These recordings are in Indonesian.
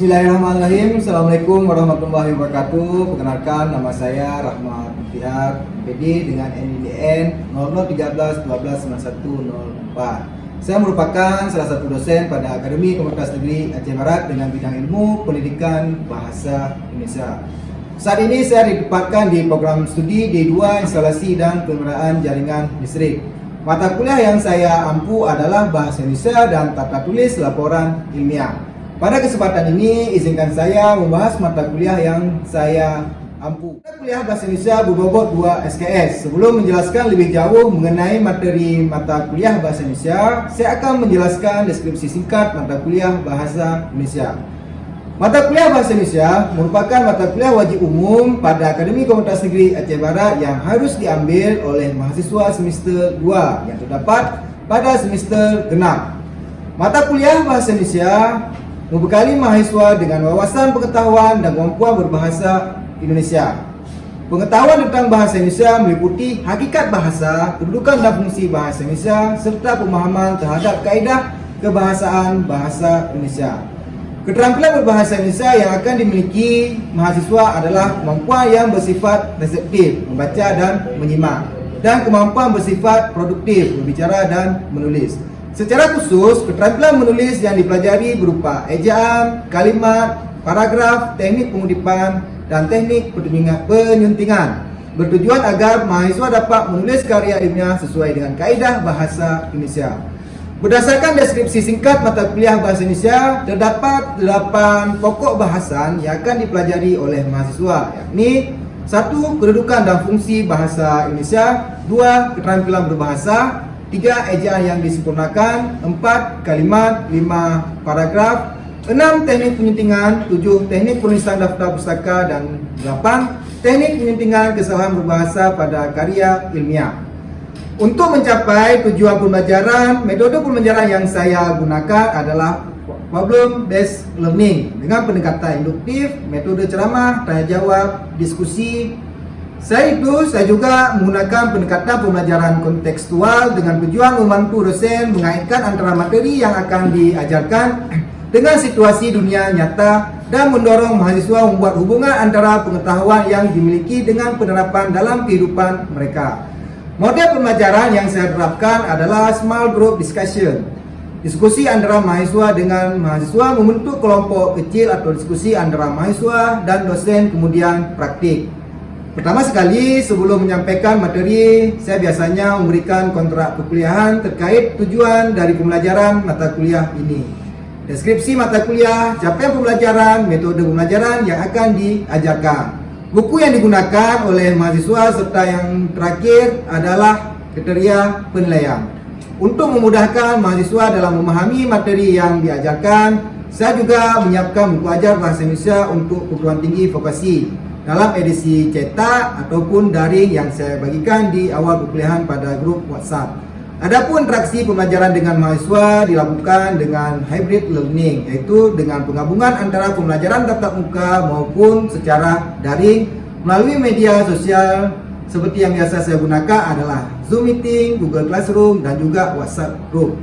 Bismillahirrahmanirrahim. Assalamualaikum warahmatullahi wabarakatuh. Perkenalkan nama saya Rahmat Muhtihar PD dengan NIDN 0013129104 Saya merupakan salah satu dosen pada Akademi Komunitas Negeri Aceh Barat dengan bidang ilmu pendidikan bahasa Indonesia. Saat ini saya ditempatkan di program studi D2 Instalasi dan Penggunaan Jaringan Listrik. Mata kuliah yang saya ampu adalah Bahasa Indonesia dan Tata Tulis Laporan Ilmiah pada kesempatan ini, izinkan saya membahas mata kuliah yang saya ampu. Mata kuliah Bahasa Indonesia berbobot 2 SKS. Sebelum menjelaskan lebih jauh mengenai materi mata kuliah Bahasa Indonesia, saya akan menjelaskan deskripsi singkat mata kuliah Bahasa Indonesia. Mata kuliah Bahasa Indonesia merupakan mata kuliah wajib umum pada Akademi Komunitas Negeri Aceh Barat yang harus diambil oleh mahasiswa semester 2 yang terdapat pada semester genap. Mata kuliah Bahasa Indonesia membekali mahasiswa dengan wawasan pengetahuan dan kemampuan berbahasa Indonesia. Pengetahuan tentang bahasa Indonesia meliputi hakikat bahasa, kedudukan dan fungsi bahasa Indonesia, serta pemahaman terhadap kaedah kebahasaan bahasa Indonesia. Keterampilan berbahasa Indonesia yang akan dimiliki mahasiswa adalah kemampuan yang bersifat reseptif, membaca dan menyimak, dan kemampuan bersifat produktif, berbicara dan menulis. Secara khusus, keterampilan menulis yang dipelajari berupa ejaan, kalimat, paragraf, teknik pengudipan, dan teknik penyuntingan. Bertujuan agar mahasiswa dapat menulis karya ilmiah sesuai dengan kaedah bahasa Indonesia. Berdasarkan deskripsi singkat mata kuliah bahasa Indonesia, terdapat 8 pokok bahasan yang akan dipelajari oleh mahasiswa, yakni satu Kedudukan dan fungsi bahasa Indonesia dua Keterampilan berbahasa tiga ejaan yang disempurnakan, empat kalimat, lima paragraf, enam teknik penyuntingan, tujuh teknik penulisan daftar pustaka dan delapan teknik penyuntingan kesalahan berbahasa pada karya ilmiah. Untuk mencapai tujuan pembelajaran, metode pembelajaran yang saya gunakan adalah problem based learning dengan pendekatan induktif, metode ceramah, tanya jawab, diskusi, saya itu saya juga menggunakan pendekatan pembelajaran kontekstual dengan tujuan membantu dosen mengaitkan antara materi yang akan diajarkan dengan situasi dunia nyata dan mendorong mahasiswa membuat hubungan antara pengetahuan yang dimiliki dengan penerapan dalam kehidupan mereka. Model pembelajaran yang saya terapkan adalah small group discussion. Diskusi antara mahasiswa dengan mahasiswa membentuk kelompok kecil atau diskusi antara mahasiswa dan dosen kemudian praktik. Pertama sekali, sebelum menyampaikan materi, saya biasanya memberikan kontrak perkuliahan terkait tujuan dari pembelajaran mata kuliah ini. Deskripsi mata kuliah, capaian pembelajaran, metode pembelajaran yang akan diajarkan. Buku yang digunakan oleh mahasiswa serta yang terakhir adalah kriteria penilaian. Untuk memudahkan mahasiswa dalam memahami materi yang diajarkan, saya juga menyiapkan buku ajar bahasa Indonesia untuk perguruan tinggi vokasi dalam edisi cetak ataupun daring yang saya bagikan di awal perkuliahan pada grup WhatsApp. Adapun interaksi pembelajaran dengan mahasiswa dilakukan dengan hybrid learning yaitu dengan penggabungan antara pembelajaran tatap muka maupun secara daring melalui media sosial seperti yang biasa saya gunakan adalah Zoom meeting, Google Classroom dan juga WhatsApp group.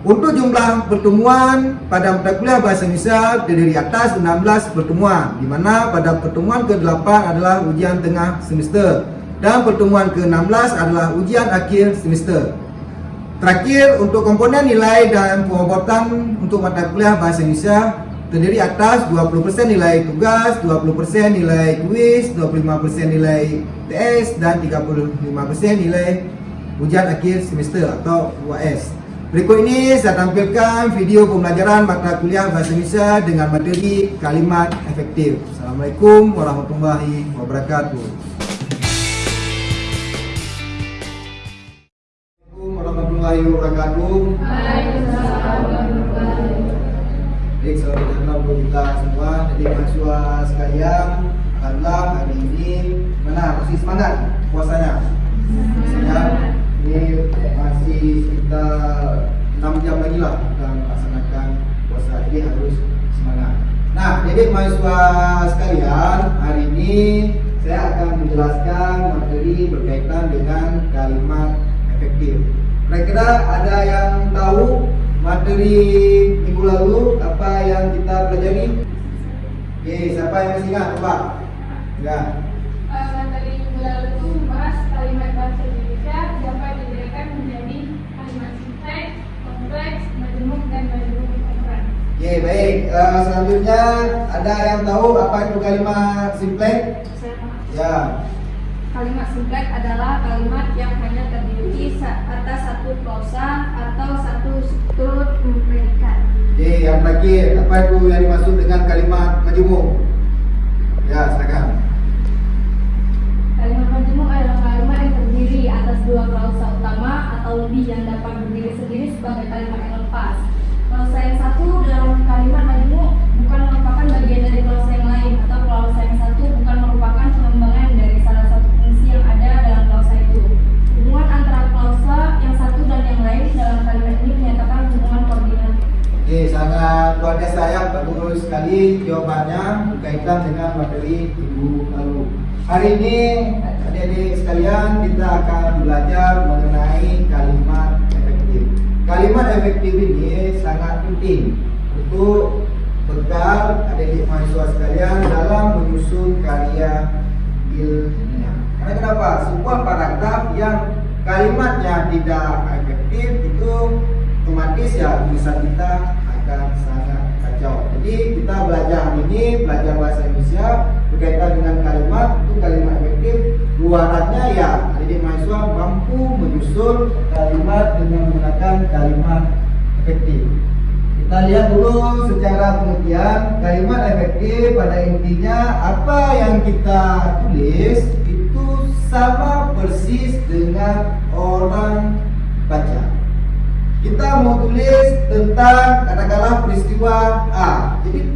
Untuk jumlah pertemuan pada mata kuliah Bahasa Indonesia terdiri atas 16 pertemuan di mana pada pertemuan ke-8 adalah ujian tengah semester dan pertemuan ke-16 adalah ujian akhir semester. Terakhir untuk komponen nilai dan pengobotan untuk mata kuliah Bahasa Indonesia terdiri atas 20% nilai tugas, 20% nilai kuis, 25% nilai TS dan 35% nilai ujian akhir semester atau UAS. Berikut ini saya tampilkan video pembelajaran mata kuliah Bahasa Indonesia dengan materi kalimat efektif. Assalamualaikum warahmatullahi wabarakatuh. Assalamualaikum warahmatullahi wabarakatuh. Baik, saudara untuk kita semua, jadi mahasiswa sekalian, adalah hari ini mana masih semangat puasanya? Semangat ini masih sekitar 6 jam lagi lah kita melaksanakan puasa jadi harus semangat nah jadi mahasiswa sekalian hari ini saya akan menjelaskan materi berkaitan dengan kalimat efektif kira-kira ada yang tahu materi minggu lalu apa yang kita pelajari Oke, siapa yang masih ingat? Coba. Ya. Oke, baik. Uh, selanjutnya ada yang tahu apa itu kalimat paham. Ya. Kalimat simpleks adalah kalimat yang hanya terdiri atas satu klausa atau satu struktur predikat. Oke, yang terakhir apa itu yang dimaksud dengan kalimat majemuk? Ya, silakan. Kalimat majemuk adalah kalimat yang terdiri atas dua klausa utama atau lebih yang dapat berdiri sendiri sebagai kalimat yang lepas. Klausa yang satu dalam kalimat majemuk bukan merupakan bagian dari klausa yang lain atau klausa yang satu bukan merupakan pengembangan dari salah satu fungsi yang ada dalam klausa itu. Hubungan antara klausa yang satu dan yang lain dalam kalimat ini menyatakan hubungan koordinat. Oke, sangat luar biasa ya, bagus sekali jawabannya berkaitan dengan materi ibu lalu. Hari ini adik-adik sekalian kita akan belajar mengenai kalimat efektif. Kalimat efektif ini sangat penting untuk bekal adik-adik mahasiswa sekalian dalam menyusun karya ilmiah. Karena kenapa? Sebuah paragraf yang kalimatnya tidak efektif itu otomatis ya tulisan kita akan sangat kacau. Jadi kita belajar ini belajar bahasa Indonesia berkaitan dengan kalimat itu kalimat efektif. Luarannya ya adik mahasiswa mampu menyusun kalimat dengan menggunakan kalimat efektif. Kita lihat dulu secara pengertian kalimat efektif pada intinya apa yang kita tulis itu sama persis dengan orang baca. Kita mau tulis tentang katakanlah peristiwa A. Jadi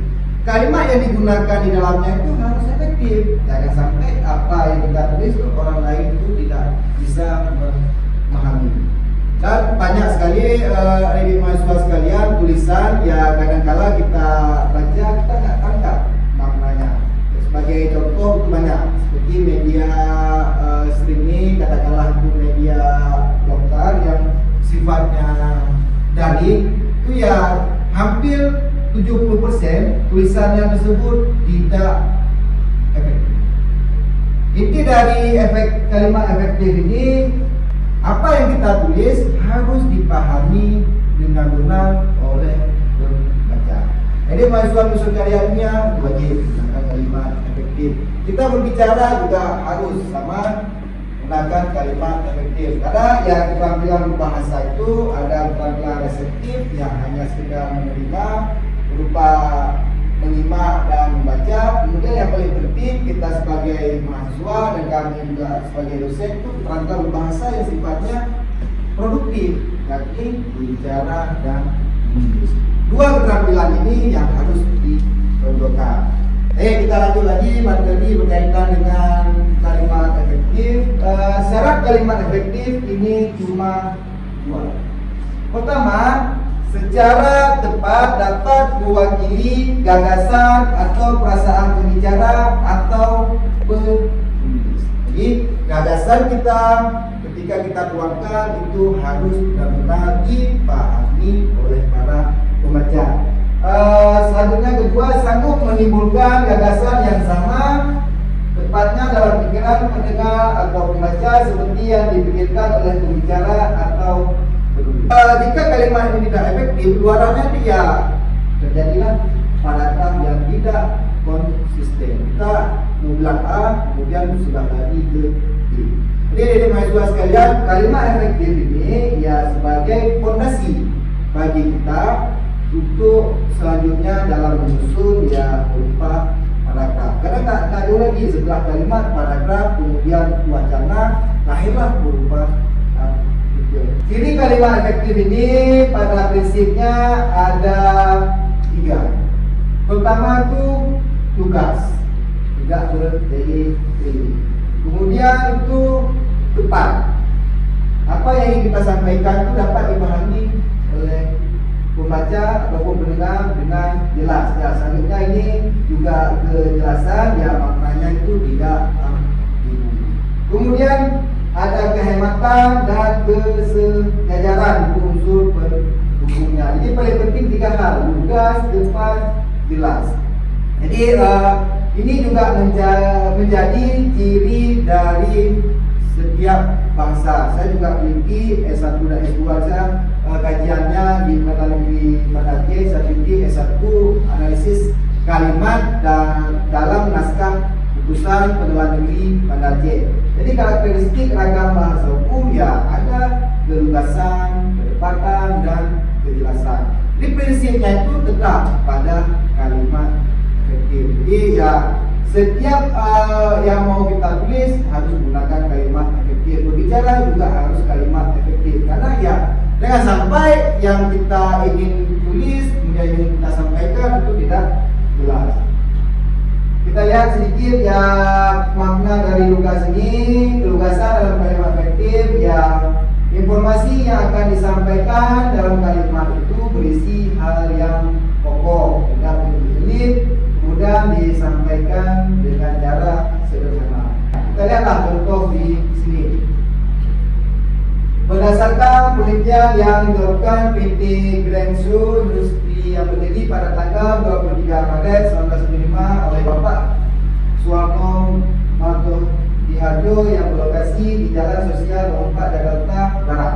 kalimat yang digunakan di dalamnya itu harus efektif. Jangan sampai apa yang kita tulis orang lain itu tidak bisa memahami. Dan banyak sekali uh, adik mahasiswa sekalian tulisan ya kadang-kala kita baca kita nggak tangkap maknanya. Sebagai contoh itu banyak seperti media uh, streaming katakanlah itu media lokal yang sifatnya daring itu ya hampir 70% tulisan yang tersebut tidak efektif. Inti dari efek kalimat efektif ini apa yang kita tulis harus dipahami dengan benar oleh pembaca. Jadi mahasiswa nusa karyanya wajib menggunakan kalimat efektif. Kita berbicara juga harus sama menggunakan kalimat efektif. Karena ya keterampilan bahasa itu ada keterampilan reseptif yang hanya sekedar menerima berupa menyimak dan membaca. Kemudian yang paling penting kita sebagai mahasiswa dan kami juga sebagai dosen itu keterampilan berbahasa yang sifatnya produktif, yakni bicara dan menulis. Dua keterampilan ini yang harus ditonjolkan. Eh kita lanjut lagi materi berkaitan dengan kalimat efektif. Uh, syarat kalimat efektif ini cuma dua. Pertama, secara tepat dapat mewakili gagasan atau perasaan pembicara atau penulis. Jadi gagasan kita ketika kita tuangkan itu harus benar-benar dipahami oleh para pembaca. Uh, selanjutnya kedua sanggup menimbulkan gagasan yang sama tepatnya dalam pikiran pendengar atau pembaca seperti yang dipikirkan oleh pembicara atau Uh, jika kalimat ini tidak efektif, luarannya dia terjadilah paragraf yang tidak konsisten. Kita mau bilang A, kemudian sudah lari ke B. Jadi mahasiswa sekalian, kalimat efektif ini ya sebagai fondasi bagi kita untuk selanjutnya dalam menyusun ya berupa paragraf. Karena tak tak ada lagi setelah kalimat paragraf kemudian wacana lahirlah berupa. Ciri kalimat efektif ini pada prinsipnya ada tiga. Pertama itu tugas, tidak bertele-tele. Kemudian itu tepat. Apa yang ingin kita sampaikan itu dapat dipahami oleh pembaca ataupun pendengar dengan jelas. Ya, selanjutnya ini juga kejelasan ya maknanya itu tidak ambigu. Kemudian ada kehematan dan kesejajaran unsur pendukungnya. Jadi paling penting tiga hal, tugas, tepat, jelas. Jadi uh, ini juga menja- menjadi ciri dari setiap bangsa. Saya juga memiliki S1 dan S2 saya uh, kajiannya di Mata Negeri Manake, saya memiliki S1 analisis kalimat dan dalam naskah putusan pengadilan negeri Banda Aceh. Jadi karakteristik ragam bahasa hukum ya ada kelugasan, ketepatan dan kejelasan. Jadi prinsipnya itu tetap pada kalimat efektif. Jadi ya setiap uh, yang mau kita tulis harus menggunakan kalimat efektif. Berbicara juga harus kalimat efektif. Karena ya jangan sampai yang kita ingin tulis kemudian ingin kita sampaikan itu tidak jelas. Kita lihat sedikit ya makna dari lugas ini, kelugasan dalam kalimat efektif ya informasi yang akan disampaikan dalam kalimat itu berisi hal yang pokok, tidak berbelit, kemudian disampaikan dengan cara sederhana. Kita lihatlah contoh di sini. Berdasarkan penelitian yang dilakukan PT Grangsu Industri yang berdiri pada tanggal 23 Maret 1995 oleh Bapak Suwarno Marto Diharjo yang berlokasi di Jalan Sosial 24 Jakarta Barat.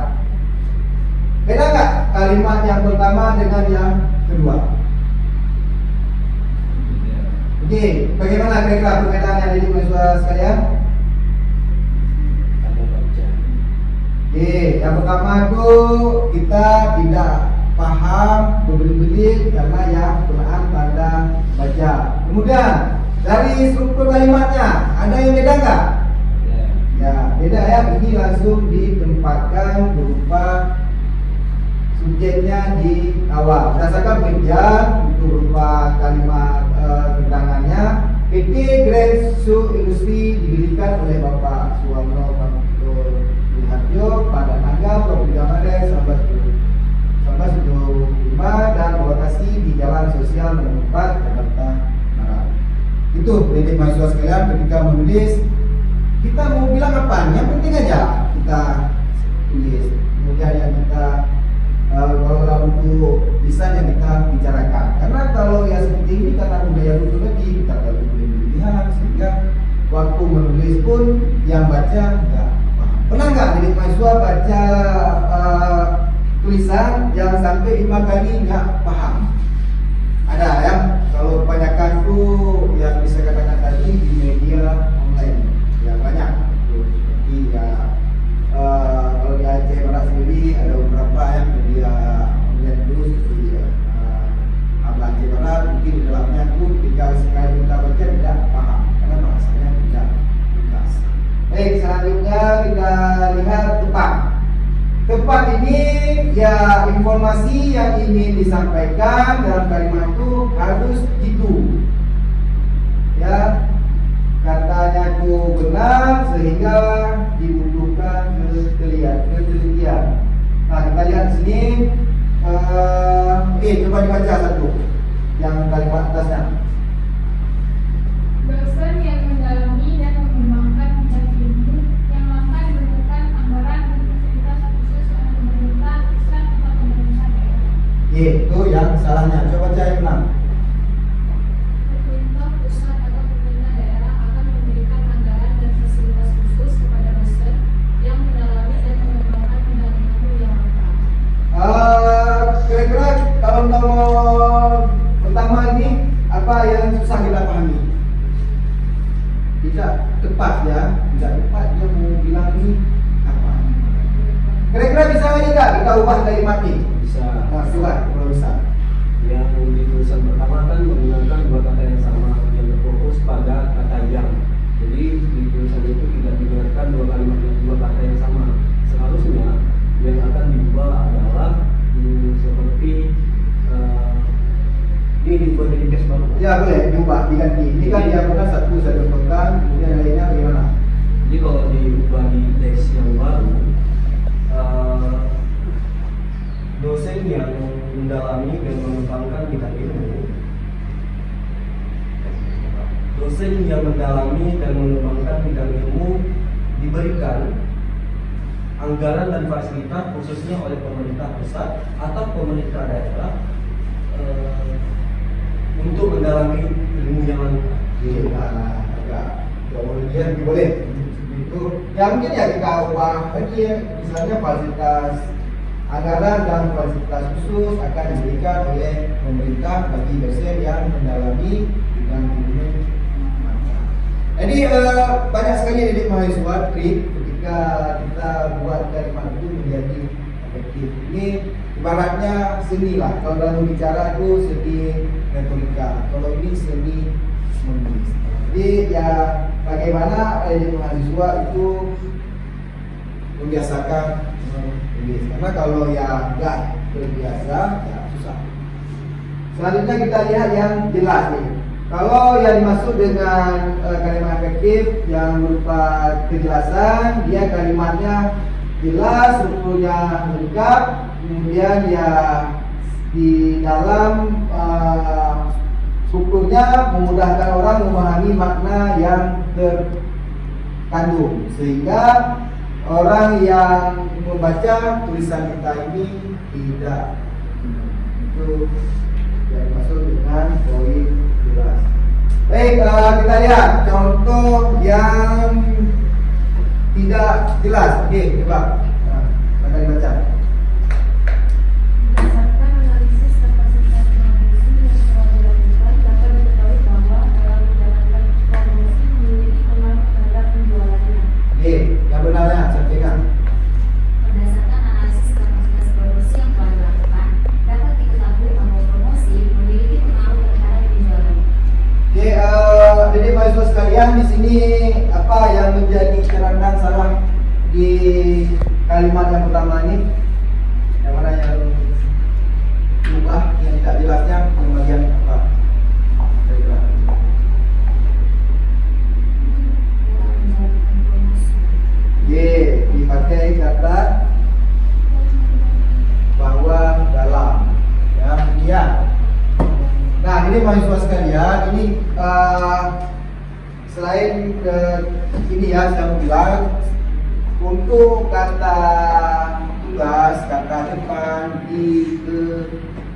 Beda nggak kalimat yang pertama dengan yang kedua? Oke, bagaimana kira-kira perbedaannya dari mahasiswa sekalian? Oke, yang pertama itu kita tidak paham berbelit-belit karena yang Quran tanda baca. Kemudian dari struktur kalimatnya ada yang beda nggak? Ya, beda ya. Ini langsung ditempatkan berupa subjeknya di awal. Berdasarkan penjat itu berupa kalimat uh, keterangannya. PT Grand Su Industri didirikan oleh Bapak Suwarno Wiharjo pada tanggal 23 Maret 1975 dan berlokasi di Jalan Sosial Nomor 4 Jakarta Barat. Itu pendidik mahasiswa sekalian ketika menulis kita mau bilang apa? Yang penting aja kita tulis. Kemudian yang kita uh, kalau dalam untuk lisan yang kita bicarakan. Karena kalau yang seperti ini karena budaya dulu lagi kita kalau boleh dilihat sehingga waktu menulis pun yang baca. Pernah nggak jadi mahasiswa baca uh, tulisan yang sampai lima kali nggak paham? Ada ya. Kalau kebanyakan tuh informasi yang ingin disampaikan dalam kalimat itu harus gitu. Ya, katanya itu benar sehingga dibutuhkan ketelitian. ketelitian. Nah kita lihat sini. Uh, eh coba dibaca satu yang kalimat atasnya. Ilmu yang lengkap. Kira-kira kalau nomor pertama ini apa yang susah kita pahami? Tidak tepat ya, tidak tepat dia mau bilang ini apa? Kira-kira bisa nggak kita ubah kalimat ini? bisa Nah, coba bisa. yang di tulisan pertama kan menggunakan dua kata yang sama yang berfokus pada kata yang jadi di tulisan itu tidak digunakan dua kalimat dua kata yang sama seharusnya yang akan diubah adalah hmm, seperti eh, ini dibuat dari teks baru Ya boleh diubah diganti. Ini kan dia bukan satu satu pekan, kemudian lainnya bagaimana? jadi kalau diubah di teks yang baru mendalami dan mengembangkan bidang ilmu dosen yang mendalami dan mengembangkan bidang ilmu diberikan anggaran dan fasilitas khususnya oleh pemerintah pusat atau pemerintah daerah eh, untuk mendalami ilmu yang uh, agak kemudian boleh. Itu ya mungkin ya kita ubah lagi ya misalnya fasilitas anggaran dan fasilitas khusus akan diberikan oleh pemerintah bagi dosen yang mendalami bidang ilmu. Jadi uh, banyak sekali didik mahasiswa trik ketika kita buat kalimat itu menjadi efektif. Ini ibaratnya seni lah. Kalau dalam bicara itu seni retorika. Kalau ini seni menulis. Jadi ya bagaimana eh, mahasiswa itu membiasakan menulis. Karena kalau yang nggak terbiasa ya susah. Selanjutnya kita lihat yang jelas nih. Kalau yang dimaksud dengan eh, kalimat efektif yang berupa kejelasan, dia kalimatnya jelas, strukturnya lengkap, kemudian ya di dalam eh, strukturnya memudahkan orang memahami makna yang terkandung sehingga orang yang membaca tulisan kita ini tidak itu yang dimaksud dengan poin jelas. Baik, eh, kita lihat contoh yang tidak jelas. Oke, coba. Nah, akan dibaca. Berdasarkan analisis kapasitas promosi yang telah dilakukan, dapat diketahui bahwa dalam menjalankan promosi memiliki pengaruh terhadap penjualannya. Oke, yang benarnya sampaikan. Berdasarkan analisis kapasitas promosi yang telah dilakukan, dapat diketahui bahwa promosi memiliki pengaruh terhadap penjualan. Oke, eh, jadi mahasiswa sekalian di sini apa yang menjadi kerangka salah di kalimat yang pertama ini? Yang mana yang berubah, yang tidak jelasnya pembagian apa? Kira-kira. Dalam menjalankan promosi. Oke, dipakai kata bahwa dalam ya kemudian nah ini mahasiswa sekalian ini eh, selain ke ini ya saya mau bilang untuk kata tugas kata depan di ke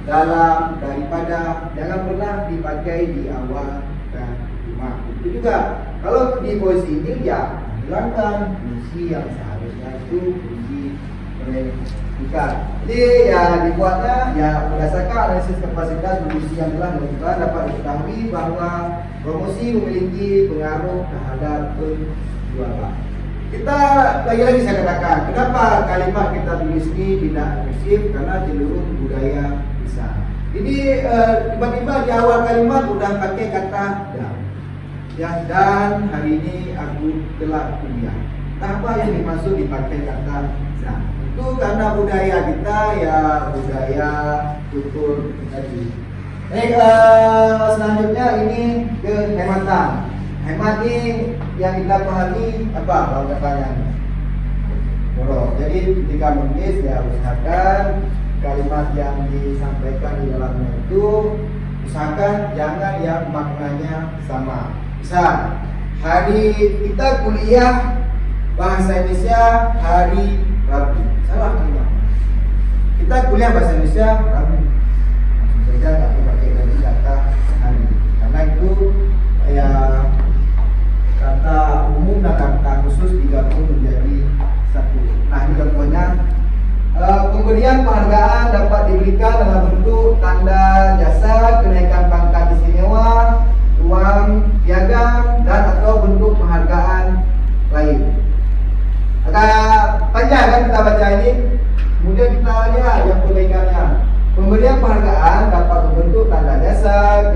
dalam daripada jangan pernah dipakai di awal dan rumah itu juga kalau di posisi ini ya hilangkan fungsi yang seharusnya itu fungsi pendidikan. Jadi ya dibuatnya ya berdasarkan analisis kapasitas fungsi yang telah dilakukan dapat diketahui bahwa promosi memiliki pengaruh terhadap penjualan. Kita lagi-lagi saya katakan, kenapa kalimat kita tulis ini tidak agresif karena cenderung budaya bisa. Jadi eh, tiba-tiba di awal kalimat udah pakai kata dan ya dan hari ini aku telah kuliah. Apa yang dimaksud dipakai kata za? Itu karena budaya kita ya budaya tutur tadi. Baik, eh, selanjutnya ini kehematan. Hemat ini yang kita pahami apa kalau katanya? Boros. Jadi ketika menulis ya usahakan kalimat yang disampaikan di dalamnya itu usahakan jangan yang maknanya sama. Misal, hari kita kuliah bahasa Indonesia hari Rabu. Salah kalimat. Kita kuliah bahasa Indonesia Rabu. Saja perlu pakai lagi kata hari. Karena itu ya kata umum dan kata khusus digabung menjadi satu. Nah, ini contohnya pemberian penghargaan dapat diberikan dalam bentuk tanda jasa, kenaikan pangkat istimewa, uang piagam, dan atau bentuk penghargaan lain. Agak panjang kan kita baca ini. Kemudian kita lihat yang perbaikannya. Pemberian penghargaan dapat berbentuk tanda jasa,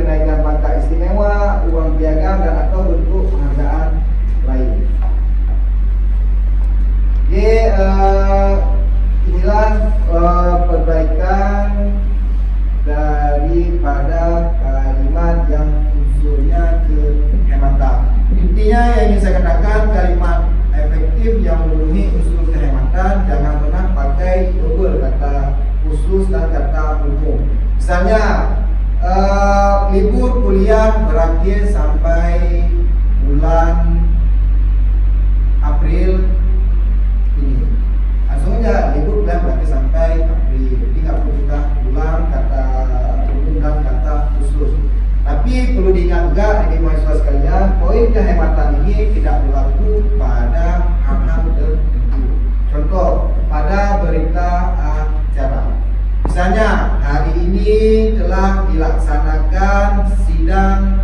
ini telah dilaksanakan sidang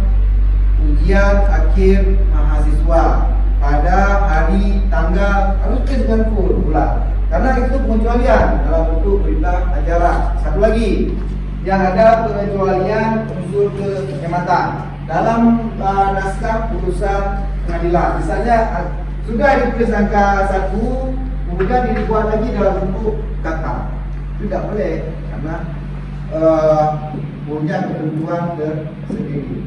ujian akhir mahasiswa pada hari tanggal harus dengan pula. Karena itu pengecualian dalam bentuk perintah acara. Satu lagi yang ada pengecualian unsur kehematan dalam uh, naskah putusan pengadilan. Misalnya uh, sudah dipersangka satu kemudian dibuat lagi dalam bentuk kata. Tidak boleh karena uh, punya ketentuan tersendiri.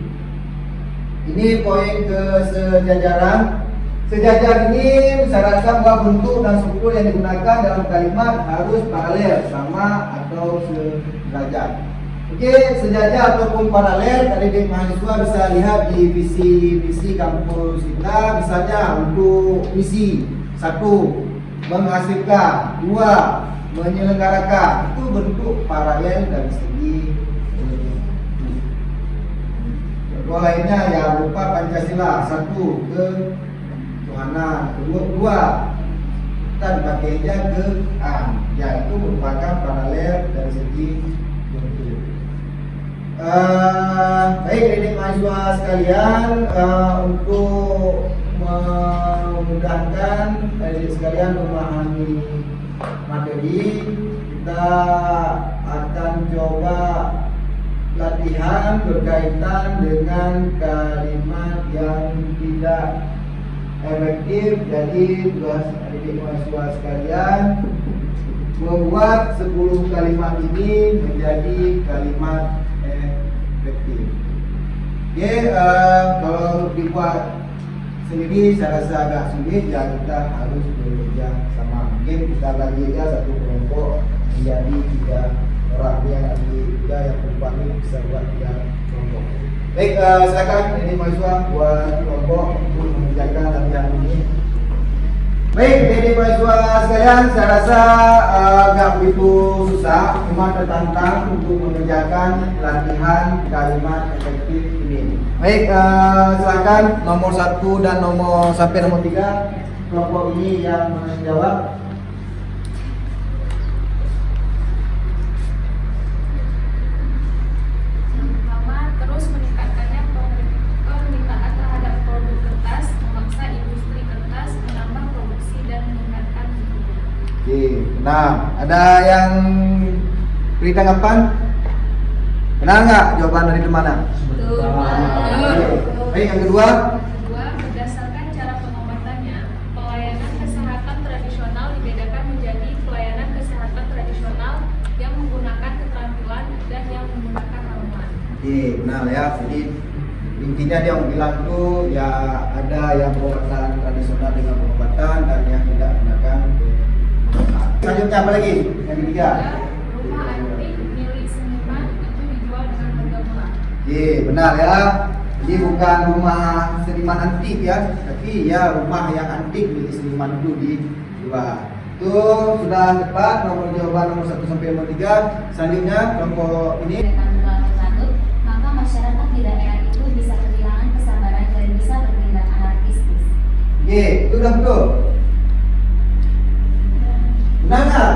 Ini poin ke sejajaran. Sejajar ini mensyaratkan bahwa bentuk dan struktur yang digunakan dalam kalimat harus paralel, sama atau sederajat. Oke, sejajar ataupun paralel dari adik mahasiswa bisa lihat di visi-visi kampus kita, misalnya untuk misi satu menghasilkan, dua menyelenggarakan, bentuk paralel dari segi Contoh lainnya ya berupa Pancasila satu ke Tuhanan kedua dua kita dipakainya ke A yaitu merupakan paralel dari segi bentuk. Uh, baik adik mahasiswa sekalian uh, untuk memudahkan adik sekalian memahami materi kita akan coba latihan berkaitan dengan kalimat yang tidak efektif jadi tugas adik mahasiswa sekalian membuat 10 kalimat ini menjadi kalimat efektif. Oke uh, kalau dibuat sendiri saya rasa agak sulit. Ya kita harus bekerja sama. Mungkin kita lagi aja satu kelompok menjadi tiga orang. Yang nanti tiga yang perempuan ini bisa buat tiga kelompok. Baik uh, silakan ini mahasiswa buat kelompok untuk mengerjakan latihan ini Baik, jadi mahasiswa sekalian, saya rasa uh, nggak begitu susah, cuma tertantang untuk mengerjakan latihan kalimat efektif ini. Baik, uh, silakan nomor satu dan nomor sampai nomor tiga kelompok ini yang menjawab. Oke, nah ada yang beri tanggapan? Benar nggak jawaban dari mana? Baik, yang kedua. Kedua, berdasarkan cara pengobatannya, pelayanan kesehatan tradisional dibedakan menjadi pelayanan kesehatan tradisional yang menggunakan keterampilan dan yang menggunakan ramuan. Oke, benar ya. Jadi intinya dia bilang tuh ya ada yang pengobatan tradisional dengan pengobatan dan yang. Selanjutnya apa lagi? Yang ketiga. Rumah antik milik seniman itu dijual dengan harga murah. Oke, benar ya. Jadi bukan rumah seniman antik ya, tapi ya rumah yang antik milik seniman itu dijual. Itu sudah tepat nomor jawaban nomor 1 sampai nomor 3. Selanjutnya kelompok ini berlarut-larut, maka masyarakat di daerah itu bisa kehilangan kesabaran dan bisa bertindak anarkistis. Oke, itu udah betul. Benar nggak?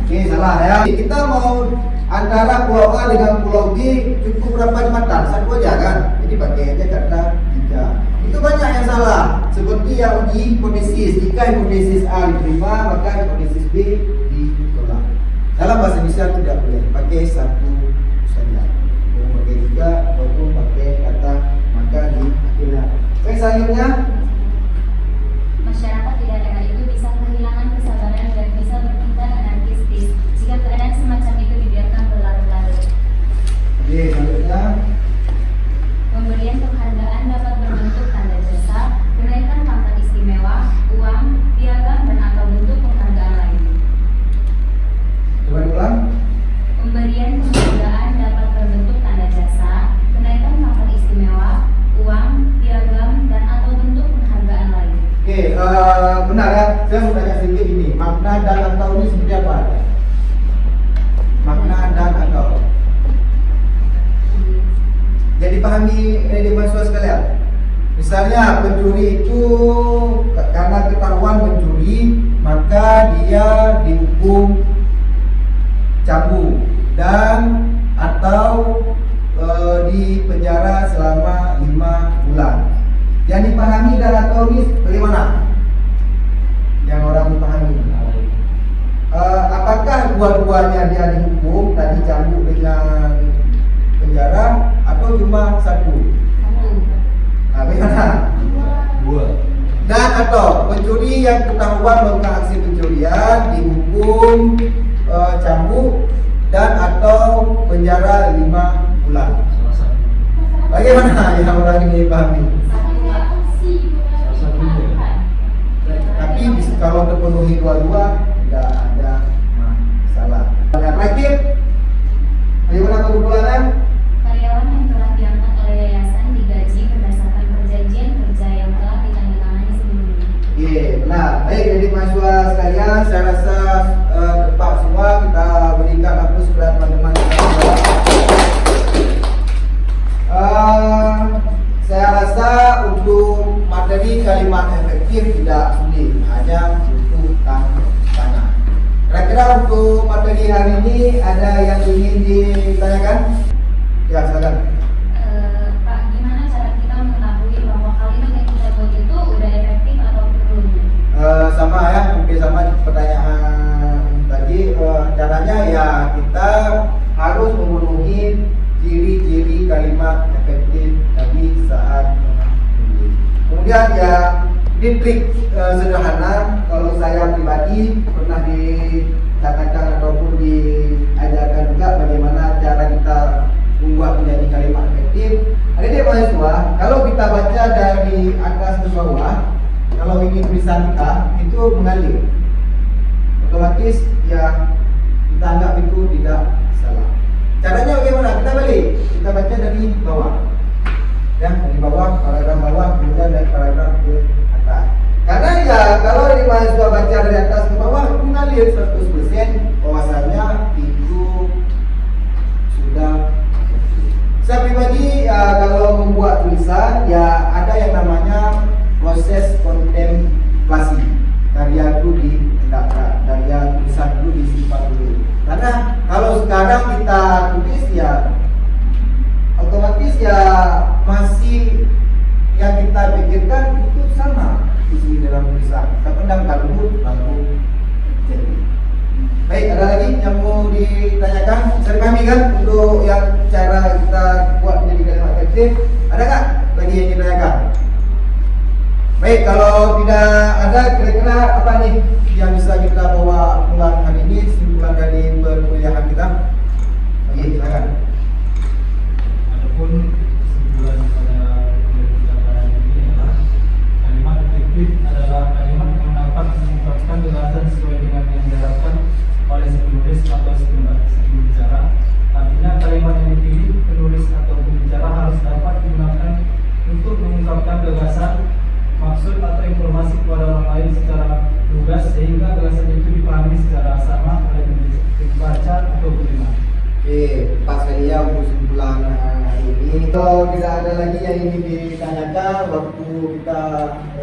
Oke, salah ya. Kita mau antara pulau A dengan pulau B cukup berapa jembatan? Satu aja kan? Jadi pakai aja kata tiga. Itu banyak yang salah. Seperti yang uji hipotesis. Jika hipotesis A diterima, maka hipotesis B ditolak. Dalam bahasa Indonesia tidak boleh pakai satu saja. Mau pakai tiga ataupun pakai kata maka di akhirnya. Oke, selanjutnya Saya mau tanya sedikit ini, makna dan atau ini seperti apa? Makna dan atau. Jadi pahami ini mahasiswa sekalian. Misalnya pencuri itu karena ketahuan pencuri maka dia dihukum cabu dan atau e, di penjara selama lima bulan. Yang dipahami dalam teori bagaimana? Dua-duanya dia dihukum tadi cambuk dengan penjara atau cuma satu? Nah, bagaimana? Dua. Dan atau pencuri yang ketahuan melakukan aksi pencurian dihukum eh, cambuk dan atau penjara lima bulan. Bagaimana yang orang ini pahami? Tapi kalau terpenuhi dua-dua tidak ada untuk materi hari ini ada yang ingin ditanyakan? Ya, silakan. Eh, Pak, gimana cara kita mengetahui bahwa kalimat yang kita buat itu udah efektif atau belum? Eh, sama ya mungkin sama di pertanyaan tadi eh, caranya ya kita harus memenuhi ciri-ciri kalimat efektif tadi saat menulis. kemudian ya ini trik sederhana kalau saya pribadi pernah dikatakan ataupun diajarkan juga bagaimana cara kita membuat menjadi kalimat efektif ada dia mahasiswa kalau kita baca dari atas ke bawah kalau ini tulisan kita itu mengalir. Otomatis ya kita anggap itu tidak salah. Caranya bagaimana? Kita balik. Kita baca dari bawah. Ya dari bawah paragraf bawah kemudian dari paragraf ke atas karena ya kalau di mahasiswa baca dari atas ke bawah itu mengalir 100% bahwasanya itu sudah saya pribadi ya, kalau membuat tulisan ya ada yang namanya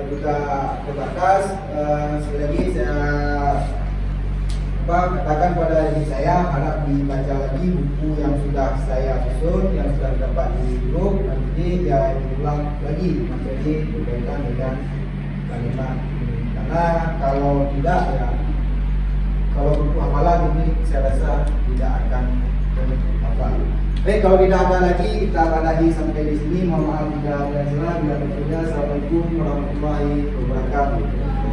juga terbatas. Uh, sekali lagi saya apa, katakan pada diri saya harap dibaca lagi buku yang sudah saya susun, yang sudah dapat di grup. Nanti ya diulang lagi materi berkaitan dengan kalimat. Karena kalau tidak ya kalau buku hafalan ini saya rasa tidak akan Baik, kalau tidak ada lagi kita akhiri sampai di sini. Mohon maaf jika ada salah. Bila ada Assalamualaikum warahmatullahi wabarakatuh.